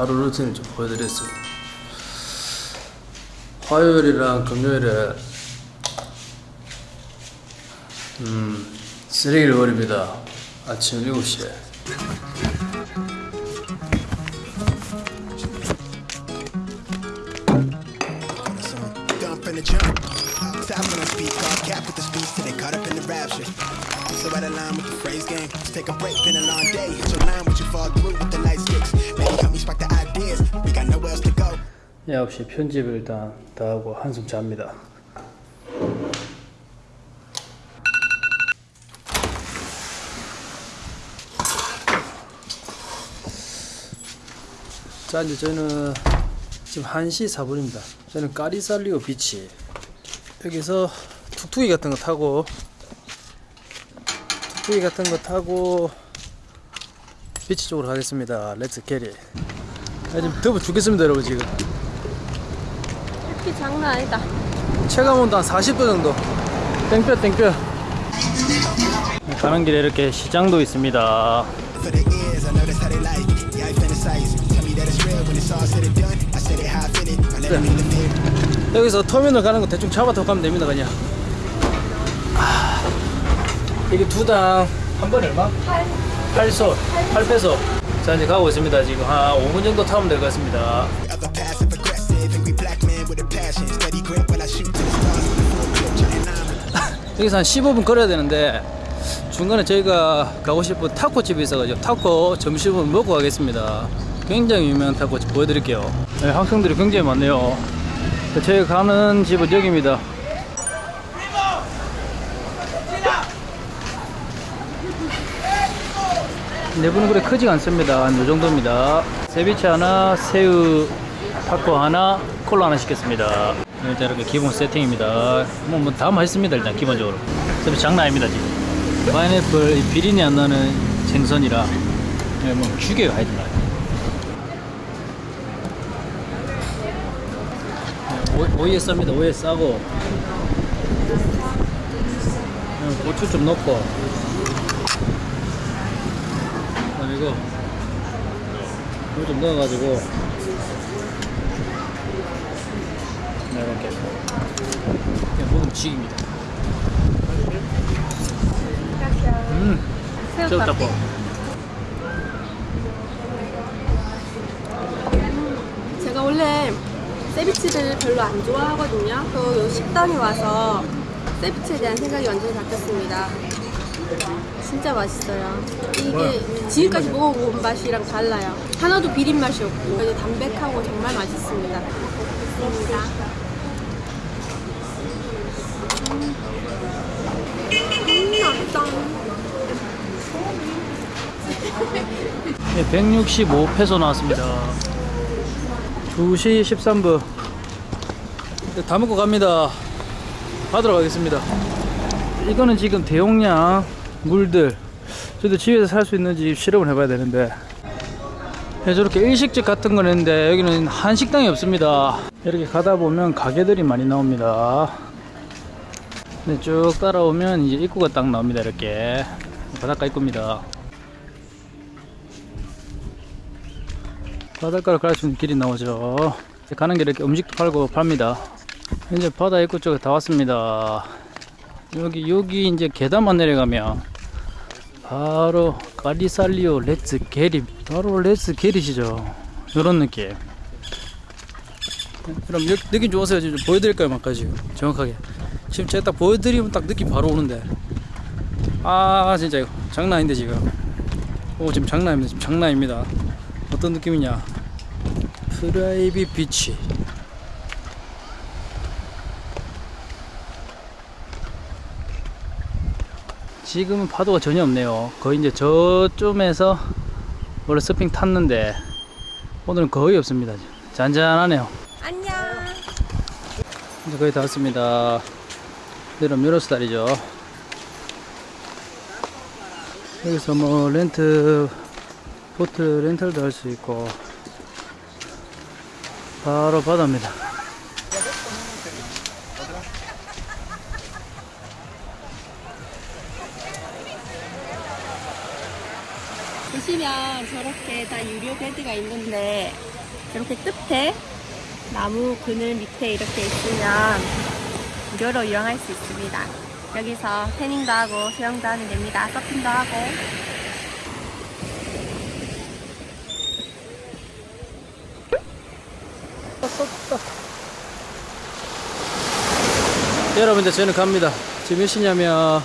하루 루틴을 좀 보여드렸어요. 화요일이랑 금요일에 음 쓰레기를 버립니다. 아침 7시에. So out of line with the phrase game. Let's take a break, been a long day. Hit your line with you fall through with the light sticks. Maybe help me spark the ideas. We got nowhere else to go. 9시 편집을 일단 다 하고 한숨 잡니다. 자 이제 저는 지금 1시 4분입니다. 저는 까리살리오 비치 여기서 툭툭이 같은 거 타고 툭툭이 같은 거 타고 beach 쪽으로 가겠습니다. Let's get it. 아, 지금 더워 죽겠습니다 여러분 지금. 햇빛 장난 아니다. 체감 온도 한 40도 정도. 땡볕 땡볕. 가는 길에 이렇게 시장도 있습니다. Fear. 여기서 터미널 가는 거 대충 잡아서 가면 됩니다 그냥. 아, 이게 두당 한 번에 얼마? 8. 8소. 8페소. 자 이제 가고 있습니다. 지금 한 5분 정도 타면 될 것 같습니다. 여기서 한 15분 걸어야 되는데 중간에 저희가 가고 싶은 타코집이 있어가지고 타코 점심을 먹고 가겠습니다. 굉장히 유명한 타코집 보여드릴게요. 네, 학생들이 굉장히 많네요. 저희가 가는 집은 여기입니다. 내부는 그래 크지가 않습니다. 한이 정도입니다. 세비체 하나, 새우 타코 하나, 콜라 하나 시켰습니다. 네, 일단 이렇게 기본 세팅입니다. 뭐, 뭐 다 맛있습니다. 일단 기본적으로. 세비 장난 아닙니다 지금. 파인애플 이 비린내 안 나는 생선이라 네, 뭐 죽여요 하여튼. 네, 오, 오이에 쌉니다. 오이에 싸고 네, 고추 좀 넣고 이거 이거 좀 넣어가지고 네, 이렇게 그냥 먹으면 지깁니다. 음, 새우닭볶. 제가 원래 세비치를 별로 안 좋아하거든요. 또 식당에 와서 세비치에 대한 생각이 완전히 바뀌었습니다. 진짜 맛있어요. 이게 지금까지 먹어본 맛이랑 달라요. 하나도 비린 맛이 없고 그래서 담백하고 정말 맛있습니다. 먹겠습니다. 음, 음 맛있다. 네, 165페소 나왔습니다. 2시 13분. 다 먹고 갑니다. 받으러 가겠습니다. 이거는 지금 대용량 물들. 저도 집에서 살 수 있는지 실험을 해봐야 되는데. 네, 저렇게 일식집 같은 건 있는데 여기는 한식당이 없습니다. 이렇게 가다 보면 가게들이 많이 나옵니다. 네, 쭉 따라오면 이제 입구가 딱 나옵니다. 이렇게 바닷가 입구입니다. 바닷가를 갈수 있는 길이 나오죠. 가는 길에 이렇게 음식도 팔고 팝니다. 이제 바다 입구 쪽에 다 왔습니다. 여기 여기 이제 계단만 내려가면 바로 까리살리오 레츠 게릿 바로 레츠 게릿이죠. 이런 느낌. 그럼 여, 느낌 좋으세요? 지금 보여드릴까요? 막까 지금 정확하게. 지금 제가 딱 보여드리면 딱 느낌 바로 오는데. 아 진짜 이거 장난 아닌데 지금. 오 지금 장난입니다. 지금 장난 입니다. 어떤 느낌이냐? private beach. 지금은 파도가 전혀 없네요. 거의 이제 저쯤에서 원래 서핑 탔는데 오늘은 거의 없습니다. 잔잔하네요. 안녕. 이제 거의 다 왔습니다. 내일은 미로스달이죠. 여기서 뭐 렌트 보트 렌탈도 할 수 있고 바로 바다입니다. 보시면 저렇게 다 유료 베드가 있는데 이렇게 끝에 나무 그늘 밑에 이렇게 있으면 무료로 이용할 수 있습니다. 여기서 태닝도 하고 수영도 하면 됩니다. 서핑도 하고. 여러분들 저는 갑니다. 지금 몇 시냐면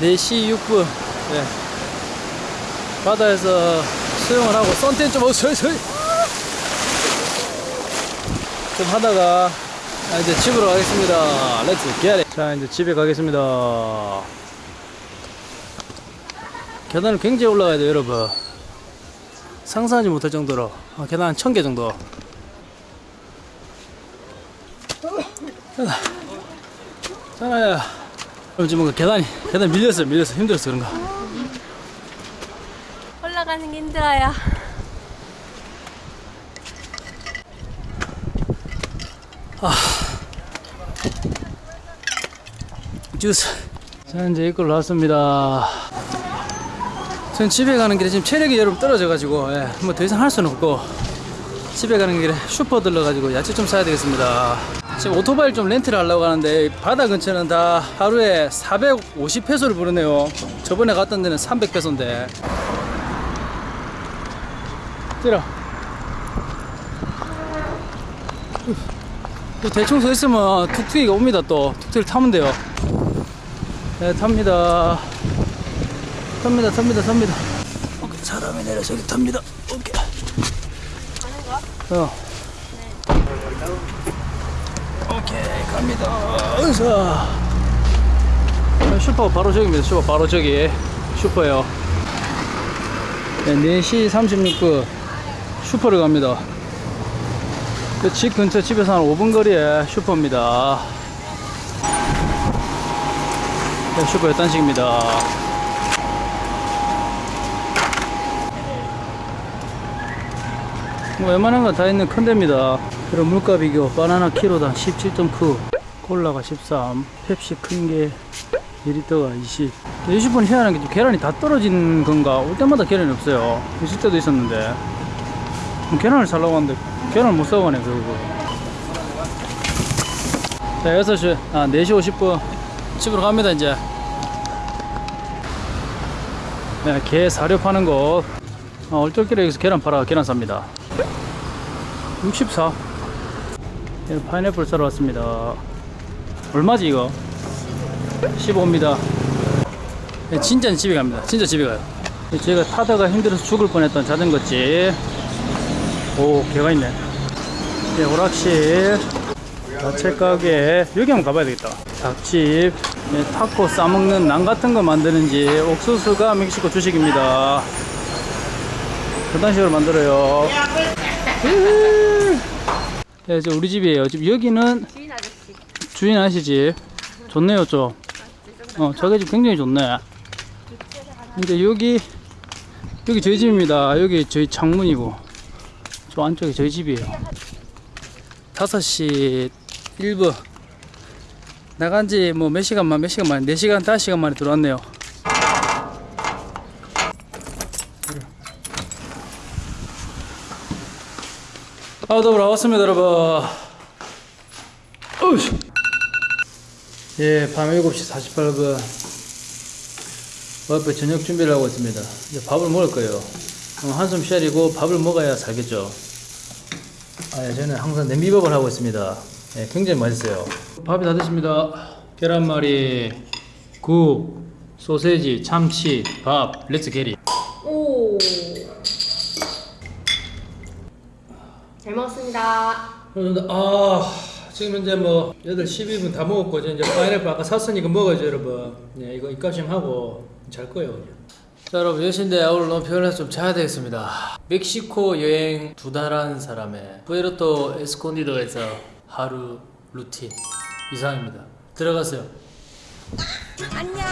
4시 6분. 네. 바다에서 수영을 하고 썬텐 좀 어서서히 좀 하다가 아, 이제 집으로 가겠습니다. Let's get it. 자 이제 집에 가겠습니다. 계단을 굉장히 올라가야 돼요 여러분. 상상하지 못할 정도로 아, 계단 한 1000개 정도. 자나야. 지금 뭔가 계단이 계단 밀렸어요 밀렸어 힘들었어 그런가. 올라가는 게 힘들어요. 주스. 자, 이제 이걸로 왔습니다. 전 집에 가는 길에 지금 체력이 여러분 떨어져 가지고, 예, 뭐더 이상 할 수는 없고, 집에 가는 길에 슈퍼 들러 가지고 야채 좀 사야 되겠습니다. 지금 오토바이를 좀 렌트를 하려고 하는데, 바다 근처는 다 하루에 450페소를 부르네요. 저번에 갔던 데는 300페소인데. 또 대충 서 있으면 툭툭이가 옵니다 또. 툭툭이를 타면 돼요. 네 탑니다. 탑니다 탑니다 탑니다. 오케이 사람이 내려 저기 탑니다. 오케이. 어. 오케이 갑니다. 으쌰. 네, 슈퍼 바로 저기입니다 슈퍼. 바로 저기. 슈퍼요. 네, 4시 36분 슈퍼를 갑니다 그집 근처 집에서 한 5분 거리에 슈퍼입니다. 네, 슈퍼 열단식입니다. 뭐 웬만한 건 다 있는 큰 데입니다. 그리고 물가 비교 바나나 키로당 17.9 콜라가 13 펩시 큰 게 2리터가 20 20분 희한한 게 계란이 다 떨어진 건가 올 때마다 계란이 없어요 있을 때도 있었는데 계란을 살라고 하는데 계란을 못 사고 가네 결국 자 6시 아 4시 50분 집으로 갑니다 이제. 네, 게 사료 파는 곳 아, 얼떨결에 여기서 계란 팔아 계란 삽니다. 64 예, 파인애플 사러 왔습니다. 얼마지 이거? 15입니다. 예, 진짜 집에 갑니다. 진짜 집에 가요. 예, 제가 타다가 힘들어서 죽을 뻔했던 자전거집 오 개가 있네. 네, 오락실 야채 가게. 여기 한번 가봐야 되겠다. 닭집 네, 타코 싸먹는 난 같은 거 만드는지 옥수수가 멕시코 주식입니다. 그런 식으로 만들어요. 네, 저 우리 집이에요. 지금 여기는 주인 아저씨. 주인 아시지 좋네요 좀. 어, 저게 집 굉장히 좋네. 근데 여기 여기 저희 집입니다. 여기 저희 창문이고 저 안쪽이 저희 집이에요. 5시 1분 나간 지 뭐 몇 시간만 몇 시간 만에 4시간 5시간 만에 들어왔네요. 아 더불어 왔습니다 여러분. 예, 밤 7시 48분. 와이프 저녁 준비를 하고 있습니다. 이제 밥을 먹을 거예요. 어, 한숨 쉬리고 밥을 먹어야 살겠죠 아, 예, 저는 항상 냄비밥을 하고 있습니다 예, 굉장히 맛있어요 밥이 다 됐습니다 계란말이 국 소세지 참치 밥 Let's get it 오. 잘 먹었습니다. 아 지금 현재 뭐 8시 12분 다 먹었고 이제 파인애플 아까 샀으니까 먹어야죠 여러분 네, 이거 입값 좀 하고 잘 거예요 그냥. 자 여러분 10시인데 오늘 너무 피곤해서 좀 자야 되겠습니다. 멕시코 여행 두 달 한 사람의 푸에르토 에스콘디도에서 하루 루틴 이상입니다. 들어가세요. 안녕.